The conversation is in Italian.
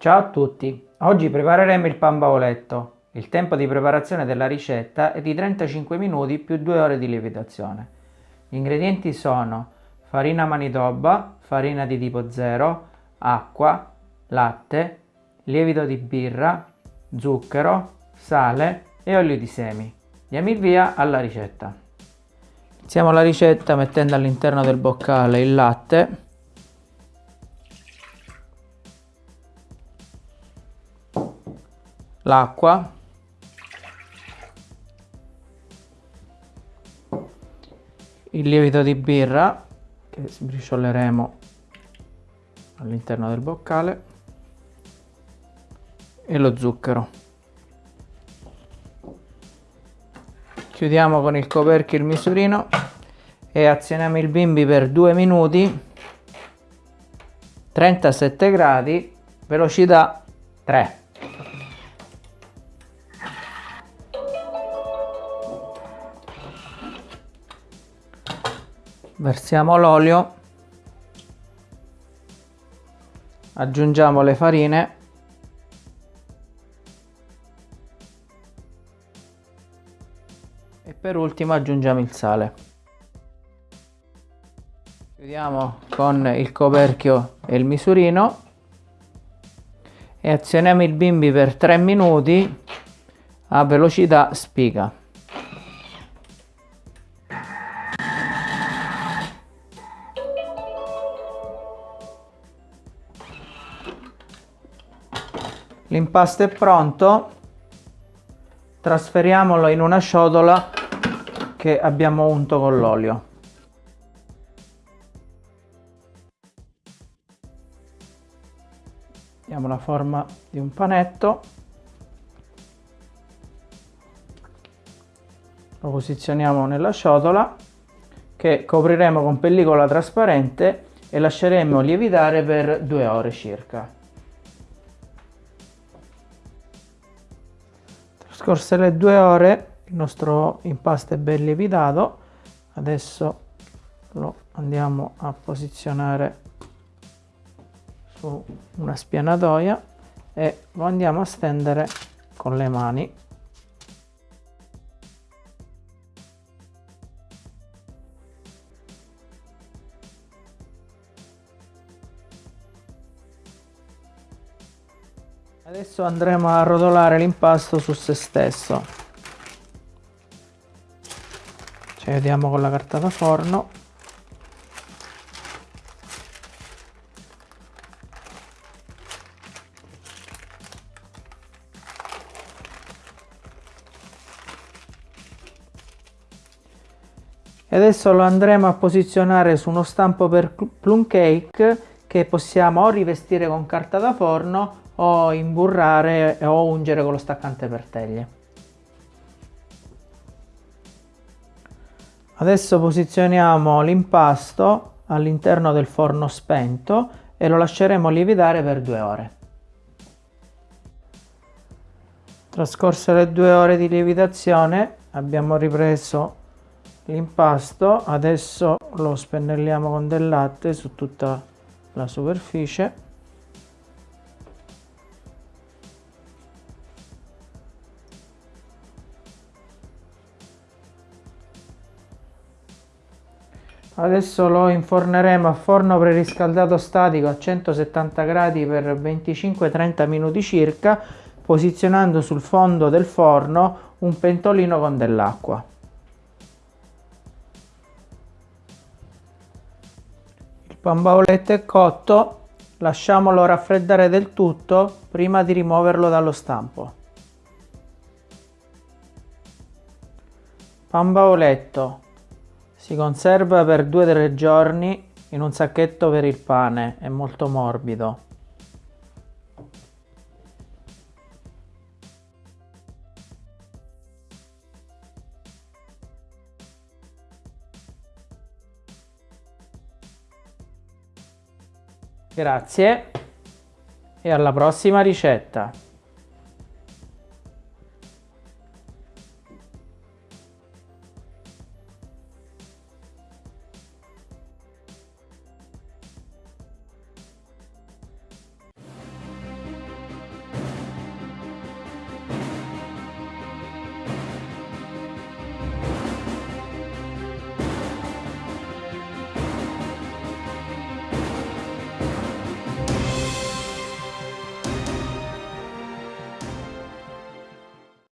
Ciao a tutti, oggi prepareremo il pan bavoletto. Il tempo di preparazione della ricetta è di 35 minuti più 2 ore di lievitazione. Gli ingredienti sono farina manitoba, farina di tipo 0, acqua, latte, lievito di birra, zucchero, sale e olio di semi. Diamo il via alla ricetta. Iniziamo la ricetta mettendo all'interno del boccale il latte l'acqua. Il lievito di birra che sbricioleremo all'interno del boccale. E lo zucchero. Chiudiamo con il coperchio il misurino e azioniamo il bimbi per 2 minuti. 37 gradi velocità 3 versiamo l'olio. Aggiungiamo le farine. E per ultimo aggiungiamo il sale. Chiudiamo con il coperchio e il misurino. E azioniamo il bimbi per 3 minuti a velocità spiga L'impasto è pronto, trasferiamolo in una ciotola che abbiamo unto con l'olio. Diamo la forma di un panetto, lo posizioniamo nella ciotola che copriremo con pellicola trasparente e lasceremo lievitare per due ore circa. Scorse le due ore il nostro impasto è ben lievitato, adesso lo andiamo a posizionare su una spianatoia e lo andiamo a stendere con le mani Adesso andremo a rotolare l'impasto su se stesso. Ci vediamo con la carta da forno. E adesso lo andremo a posizionare su uno stampo per plum cake che possiamo o rivestire con carta da forno o imburrare o ungere con lo staccante per teglie. Adesso posizioniamo l'impasto all'interno del forno spento e lo lasceremo lievitare per due ore. Trascorse le due ore di lievitazione abbiamo ripreso l'impasto, adesso lo spennelliamo con del latte su tutta la superficie Adesso lo inforneremo a forno preriscaldato statico a 170 gradi per 25-30 minuti circa, posizionando sul fondo del forno un pentolino con dell'acqua. Bauletto è cotto, lasciamolo raffreddare del tutto prima di rimuoverlo dallo stampo. Pan bauletto si conserva per 2-3 giorni in un sacchetto per il pane, è molto morbido. Grazie e alla prossima ricetta!